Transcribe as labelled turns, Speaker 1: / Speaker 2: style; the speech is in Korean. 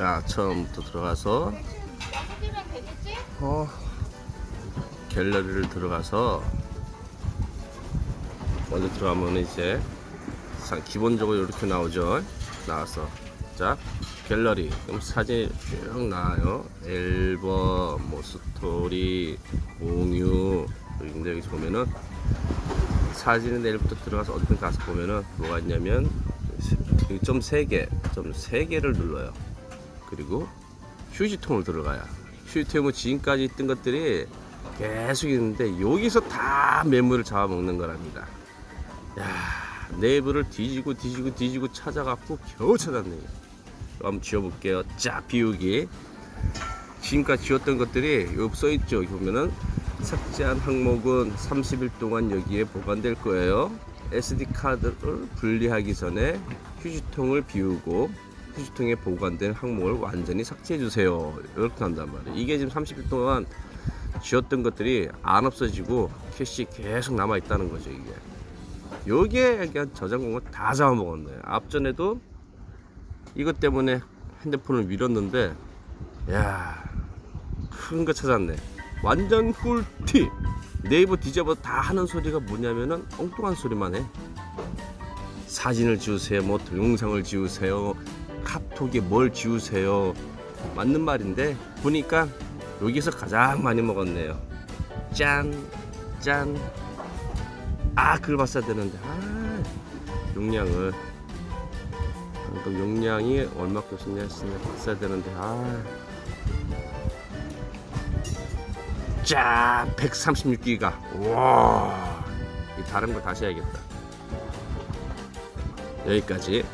Speaker 1: 자 처음부터 들어가서 어, 갤러리를 들어가서 먼저 들어가면 이제 사- 기본적으로 이렇게 나오죠. 나와서. 자 갤러리. 그럼 사진이 쭉 나와요. 앨범 뭐 스토리 공유. 근데 여기 보면은 사진은 내일부터 들어가서 어디든 가서 보면은 뭐가 있냐면 점 3개 점 3개를 눌러요 그리고 휴지통을 들어가야. 휴지통은 지금까지 있던 것들이 계속 있는데 여기서 다 매물을 잡아먹는 거랍니다. 야 내부를 뒤지고 뒤지고 뒤지고 찾아갖고 겨우 찾았네요. 한번 지워볼게요. 자 비우기. 지금까지 지웠던 것들이 여기 써있죠. 여기 보면은 삭제한 항목은 30일 동안 여기에 보관될 거예요. SD 카드를 분리하기 전에 휴지통을 비우고 휴지통에 보관된 항목을 완전히 삭제해 주세요. 이렇게 한단 말이에요. 이게 지금 30일 동안 지웠던 것들이 안 없어지고 캐시 계속 남아 있다는 거죠 이게. 요게 그냥 저장 공간 다 잡아먹었네. 앞전에도 이것 때문에 핸드폰을 밀었는데 야 큰 거 찾았네. 완전 꿀팁! 네이버 뒤져봐 다 하는 소리가 뭐냐면은 엉뚱한 소리만 해. 사진을 지우세요 뭐 동영상을 지우세요 카톡에 뭘 지우세요? 맞는 말인데 보니까 여기서 가장 많이 먹었네요. 짠짠. 아 그걸 봤어야 되는데. 아 용량을. 방금 용량이 얼마큼 썼냐 했으면 봤어야 되는데. 아. 짜, 136기가. 와, 이 다른 거 다시 해야겠다. 여기까지.